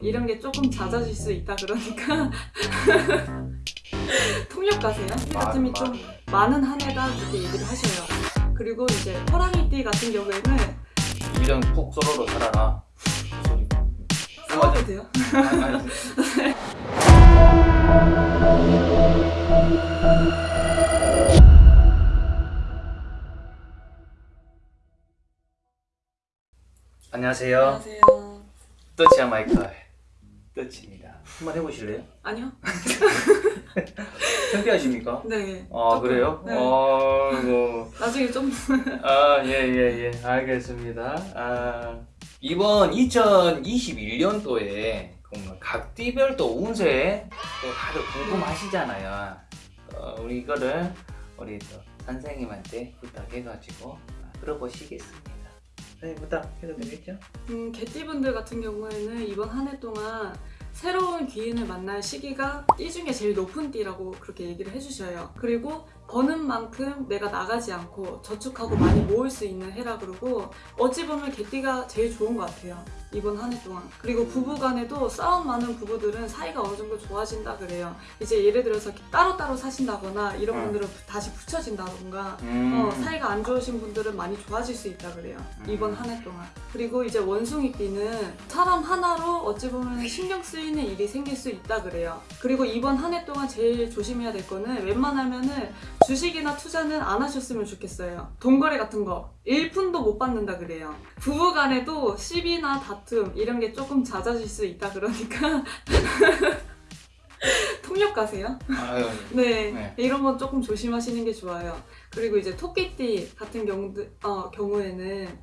이런 게 조금 잦아질 수 있다 그러니까 통역 가세요. 이 같으면 좀 많은 한 해다 그렇게 얘기를 하셔요. 그리고 이제 호랑이띠 같은 경우에는 이런 푹 쏘로로 살아라 소리 싸워도 돼요. 안녕하세요 안녕하세요. 떠치야 마이클 떠치입니다 한번 해보실래요? 아니요? 창피하십니까? 네. 아 조금, 그래요? 네. 어, 뭐. 나중에 좀 아, 예, 예, 예. 알겠습니다. 아, 이번 2021년도에 각띠별 또 운세 또 다들 궁금하시잖아요. 어, 우리 이거를 우리 또 선생님한테 부탁해가지고 아, 들어보시겠습니다. 선생님 부탁해도 되겠죠? 음, 개띠분들 같은 경우에는 이번 한 해 동안 새로운 귀인을 만날 시기가 띠 중에 제일 높은 띠라고 그렇게 얘기를 해주셔요. 그리고 버는 만큼 내가 나가지 않고 저축하고 많이 모을 수 있는 해라 그러고 어찌 보면 개띠가 제일 좋은 것 같아요. 이번 한 해 동안. 그리고 부부 간에도 싸움 많은 부부들은 사이가 어느 정도 좋아진다 그래요. 이제 예를 들어서 따로따로 사신다거나 이런 음. 분들은 다시 붙여진다던가 음. 어, 사이가 안 좋으신 분들은 많이 좋아질 수 있다 그래요. 음. 이번 한 해 동안. 그리고 이제 원숭이띠는 사람 하나로 어찌 보면 신경 쓰이는 일이 생길 수 있다 그래요. 그리고 이번 한 해 동안 제일 조심해야 될 거는 웬만하면은 주식이나 투자는 안 하셨으면 좋겠어요. 돈거래 같은 거 1푼도 못 받는다 그래요. 부부 간에도 시비나 다툼 이런 게 조금 잦아질 수 있다 그러니까 통역 가세요. 아유, 네, 네. 이런 건 조금 조심하시는 게 좋아요. 그리고 이제 토끼띠 같은 경우, 어, 경우에는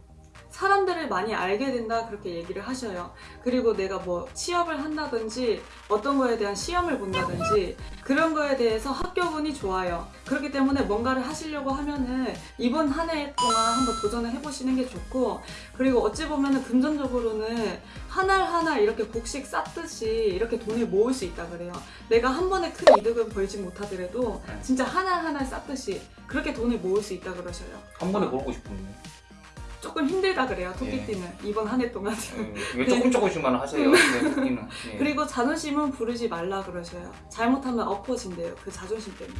사람들을 많이 알게 된다 그렇게 얘기를 하셔요. 그리고 내가 뭐 취업을 한다든지 어떤 거에 대한 시험을 본다든지 그런 거에 대해서 합격운이 좋아요. 그렇기 때문에 뭔가를 하시려고 하면은 이번 한 해 동안 한번 도전을 해보시는 게 좋고 그리고 어찌 보면은 금전적으로는 한 알 한 알 이렇게 곡식 쌓듯이 이렇게 돈을 모을 수 있다 그래요. 내가 한 번에 큰 이득을 벌지 못하더라도 네. 진짜 한 알 한 알 쌓듯이 그렇게 돈을 모을 수 있다 그러셔요. 한 번에 벌고 싶은데. 조금 힘들다 그래요 토끼띠는 이번 한 해 동안. 예, 왜 조금 조금씩만 하세요? 네, 토끼는. 예. 그리고 자존심은 부르지 말라 그러셔요. 잘못하면 엎어진대요. 그 자존심 때문에.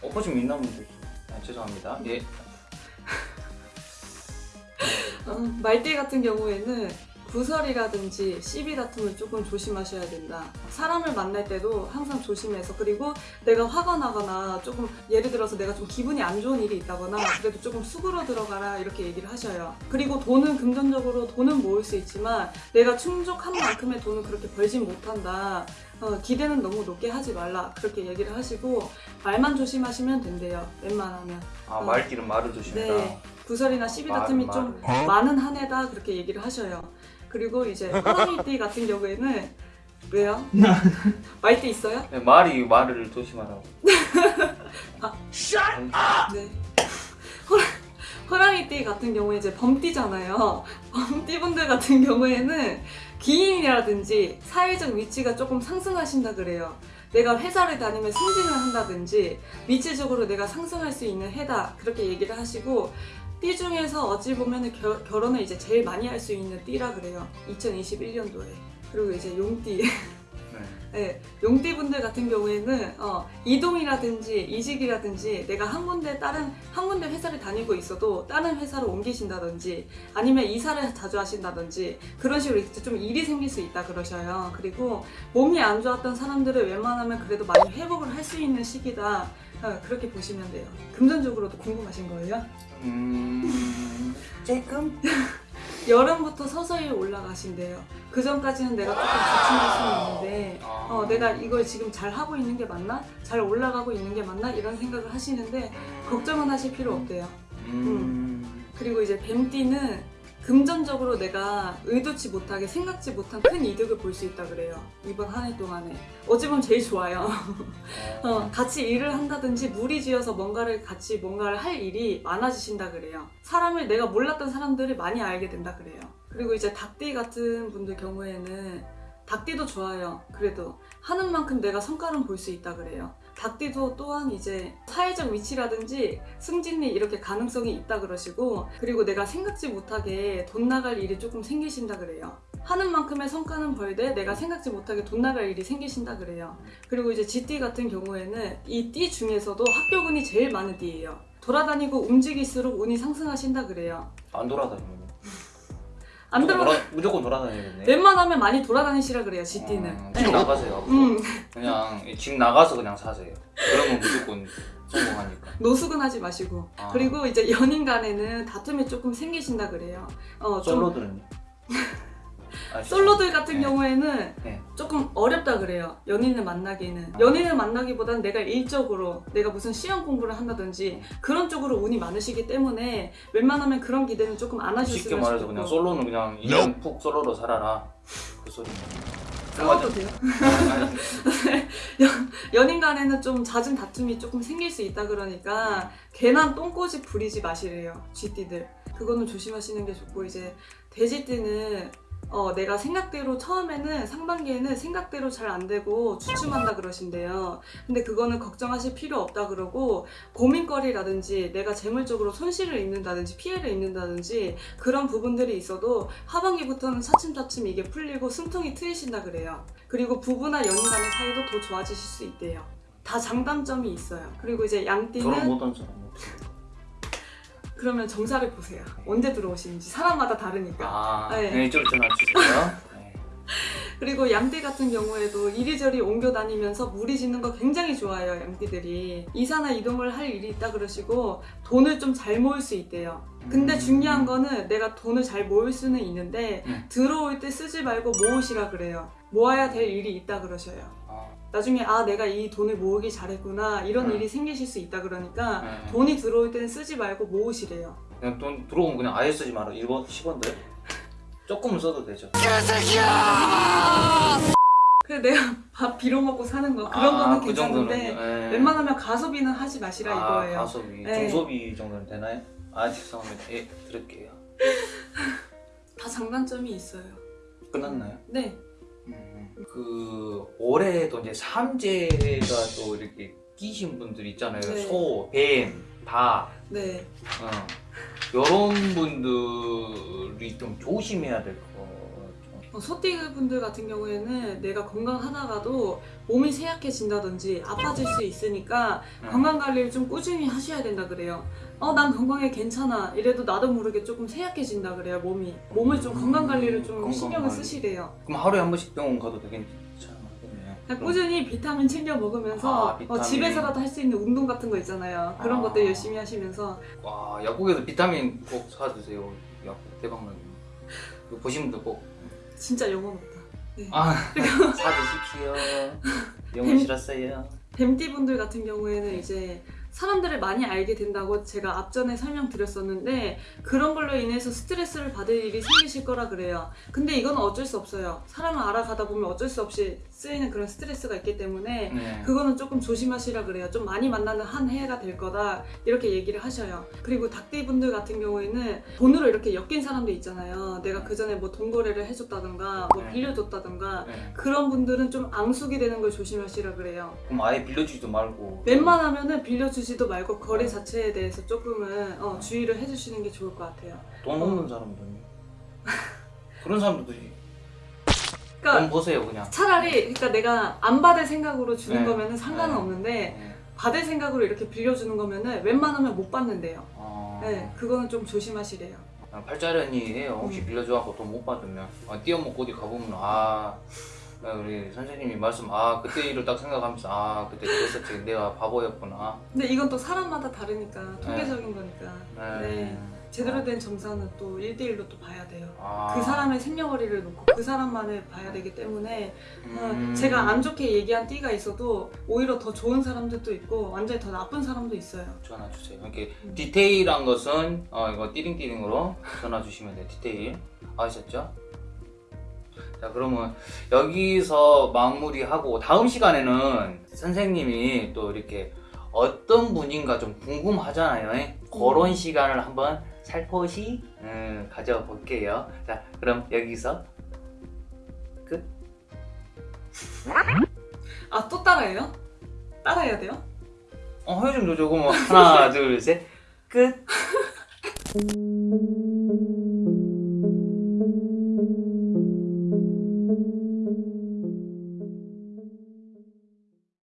엎어지면 되지. 아, 죄송합니다. 예. 어, 말띠 같은 경우에는 구설이라든지 시비 다툼을 조금 조심하셔야 된다. 사람을 만날 때도 항상 조심해서 그리고 내가 화가 나거나 조금 예를 들어서 내가 좀 기분이 안 좋은 일이 있다거나 그래도 조금 수그러 들어가라 이렇게 얘기를 하셔요. 그리고 돈은 금전적으로 돈은 모을 수 있지만 내가 충족한 만큼의 돈은 그렇게 벌진 못한다. 어, 기대는 너무 높게 하지 말라 그렇게 얘기를 하시고 말만 조심하시면 된대요. 웬만하면. 아, 어. 말귀는 말을 조심해라. 네. 구설이나 시비 말, 다툼이 말. 좀 많은 한 해다 그렇게 얘기를 하셔요. 그리고 이제 호랑이띠 같은 경우에는 왜요? 말띠 있어요? 네, 말이 말을 조심하라고. 네. 호랑, 호랑이띠 같은 경우에 이제 범띠잖아요. 범띠분들 같은 경우에는 기인이라든지 사회적 위치가 조금 상승하신다 그래요. 내가 회사를 다니면 승진을 한다든지 위치적으로 내가 상승할 수 있는 해다 그렇게 얘기를 하시고 띠 중에서 어찌 보면 결혼을 이제 제일 많이 할 수 있는 띠라 그래요. 2021년도에. 그리고 이제 용띠. 네. 네, 용띠분들 같은 경우에는 어, 이동이라든지 이직이라든지 내가 한 군데 다른 한 군데 회사를 다니고 있어도 다른 회사로 옮기신다든지 아니면 이사를 자주 하신다든지 그런 식으로 이제 좀 일이 생길 수 있다 그러셔요. 그리고 몸이 안 좋았던 사람들을 웬만하면 그래도 많이 회복을 할 수 있는 시기다. 어, 그렇게 보시면 돼요. 금전적으로도 궁금하신 거예요? 음. 조금? 여름부터 서서히 올라가신대요. 그 전까지는 내가 조금 주춤할 수 있는데 아. 어, 내가 이걸 지금 잘 하고 있는 게 맞나? 잘 올라가고 있는 게 맞나? 이런 생각을 하시는데 걱정은 하실 필요 없대요. 음. 그리고 이제 뱀띠는 금전적으로 내가 의도치 못하게 생각지 못한 큰 이득을 볼 수 있다 그래요. 이번 한 해 동안에. 어찌 보면 제일 좋아요. 어, 같이 일을 한다든지 무리지어서 뭔가를 같이 뭔가를 할 일이 많아지신다 그래요. 사람을 내가 몰랐던 사람들을 많이 알게 된다 그래요. 그리고 이제 닭띠 같은 분들 경우에는 닭띠도 좋아요. 그래도 하는 만큼 내가 성과는 볼 수 있다 그래요. 닭띠도 또한 이제 사회적 위치라든지 승진이 이렇게 가능성이 있다 그러시고 그리고 내가 생각지 못하게 돈 나갈 일이 조금 생기신다 그래요. 하는 만큼의 성과는 벌되 내가 생각지 못하게 돈 나갈 일이 생기신다 그래요. 그리고 이제 GT 같은 경우에는 이 띠 중에서도 합격운이 제일 많은 띠예요. 돌아다니고 움직일수록 운이 상승하신다 그래요. 안 돌아다니고. 안 들어 돌아, 무조건 돌아다니겠네. 웬만하면 많이 돌아다니시라 그래요 GT는. 음, 집 나가세요. 앞으로. 음, 그냥 집 나가서 그냥 사세요. 그러면 무조건 성공하니까. 노숙은 하지 마시고. 아. 그리고 이제 연인 간에는 다툼이 조금 생기신다 그래요. 어, 좀 솔로들은요? 아, 솔로들 같은 네. 경우에는 네. 조금 어렵다 그래요. 연인을 만나기는. 연인을 만나기보다는 내가 일적으로 내가 무슨 시험 공부를 한다든지 그런 쪽으로 운이 많으시기 때문에 웬만하면 그런 기대는 조금 안 하셨으면 쉽게 말해서. 그냥 솔로는 그냥 인생 푹 솔로로 살아라. 그 소리네. 싸워도 돼요. 아니, 연인 간에는 좀 잦은 다툼이 조금 생길 수 있다 그러니까 괜한 똥꼬집 부리지 마시래요. 쥐띠들. 그거는 조심하시는 게 좋고 이제 돼지띠는 어, 내가 생각대로 처음에는 상반기에는 생각대로 잘 안 되고 주춤한다 그러신대요. 근데 그거는 걱정하실 필요 없다 그러고 고민거리라든지 내가 재물적으로 손실을 입는다든지 피해를 입는다든지 그런 부분들이 있어도 하반기부터는 차츰차츰 이게 풀리고 숨통이 트이신다 그래요. 그리고 부부나 연인 간의 사이도 더 좋아지실 수 있대요. 다 장단점이 있어요. 그리고 이제 양띠는? 그러면 정사를 보세요. 언제 들어오시는지 사람마다 다르니까. 아, 네. 네. 이쪽 전화 주세요. 네. 그리고 양띠 같은 경우에도 이리저리 옮겨 다니면서 무리 짓는 거 굉장히 좋아해요, 양띠들이. 이사나 이동을 할 일이 있다 그러시고 돈을 좀 잘 모을 수 있대요. 근데 음. 중요한 거는 내가 돈을 잘 모을 수는 있는데 음. 들어올 때 쓰지 말고 모으시라 그래요. 모아야 될 일이 있다 그러셔요. 아, 나중에 아 내가 이 돈을 모으기 잘했구나 이런 음. 일이 생기실 수 있다 그러니까 네. 돈이 들어올 때는 쓰지 말고 모으시래요. 그냥 돈 들어오면 그냥 아예 쓰지 마라. 1번, 10원들. 조금은 써도 되죠. 그래 내가 밥 빌어 먹고 사는 거 그런 거는 그 괜찮은데 예. 웬만하면 가소비는 하지 마시라 아, 이거예요. 가소비, 네. 중소비 정도는 되나요? 아 죄송합니다. 예, 들을게요. 다 장단점이 있어요. 끝났나요? 네. 음, 그 올해도 이제 삼재가 또 이렇게 끼신 분들 있잖아요. 네. 소, 뱀, 다. 네. 어. 이런 분들이 좀 조심해야 될 거. 어, 소띠 분들 같은 경우에는 내가 건강하다가도 몸이 쇠약해진다든지 아파질 수 있으니까 음. 건강 관리를 좀 꾸준히 하셔야 된다 그래요. 어, 난 건강해 괜찮아. 이래도 나도 모르게 조금 쇠약해진다 그래요, 몸이. 몸을 좀 건강 관리를 좀 건강 신경을 관리. 쓰시래요. 그럼 하루에 한 번씩 병원 가도 되겠네요. 그냥 꾸준히 비타민 챙겨 먹으면서 아, 비타민. 어, 집에서라도 할 수 있는 운동 같은 거 있잖아요. 그런 아. 것들 열심히 하시면서 와 약국에서 비타민 꼭 사드세요. 약국 대박나게. 보신 분들 꼭. 진짜 영혼 없다. 네. 아 사드십시오. 영어 싫었어요. 뱀띠 분들 같은 경우에는 이제 사람들을 많이 알게 된다고 제가 앞전에 설명드렸었는데 그런 걸로 인해서 스트레스를 받을 일이 생기실 거라 그래요. 근데 이건 어쩔 수 없어요. 사람을 알아가다 보면 어쩔 수 없이 쓰이는 그런 스트레스가 있기 때문에 네. 그거는 조금 조심하시라 그래요. 좀 많이 만나는 한 해가 될 거다 이렇게 얘기를 하셔요. 그리고 닭띠 분들 같은 경우에는 돈으로 이렇게 엮인 사람도 있잖아요. 내가 그 전에 뭐 돈 거래를 해줬다든가 뭐 네. 빌려줬다든가 네. 그런 분들은 좀 앙숙이 되는 걸 조심하시라 그래요. 그럼 아예 빌려주지도 말고. 웬만하면은 빌려주 지도 말고 거래 네. 자체에 대해서 조금은 어, 주의를 해주시는 게 좋을 것 같아요. 돈 없는 사람들은요. 그런 사람들도 돈 그러니까 보세요 그냥. 차라리 그러니까 내가 안 받을 생각으로 주는 네. 거면은 상관은 네. 없는데 네. 받을 생각으로 이렇게 빌려주는 거면은 웬만하면 못 받는데요. 어... 네, 그거는 좀 조심하시래요. 아, 팔자련이에요. 혹시 음. 빌려줘갖고 돈 못 받으면 아, 띄어먹고 어디 가보면 아 아, 우리 선생님이 말씀 아 그때 일을 딱 생각하면서 아 그때 그랬었지 내가 바보였구나. 근데 이건 또 사람마다 다르니까 통계적인 거니까. 네. 제대로 된 점사는 또 1대1로 또 봐야 돼요. 아. 그 사람의 생년월일을 놓고 그 사람만을 봐야 되기 때문에 어, 음. 제가 안 좋게 얘기한 띠가 있어도 오히려 더 좋은 사람들도 있고 완전히 더 나쁜 사람도 있어요. 전화 주세요. 이렇게 음. 디테일한 것은 어, 이거 띠링띠링으로 전화 주시면 돼요. 디테일 아셨죠? 자 그러면 여기서 마무리하고 다음 시간에는 선생님이 또 이렇게 어떤 분인가 좀 궁금하잖아요. 그런 시간을 한번 살포시 음, 가져볼게요. 자 그럼 여기서 끝. 아 또 따라해요? 따라해야 돼요? 어, 줘줘. 그럼 하나, 둘, 셋. 끝.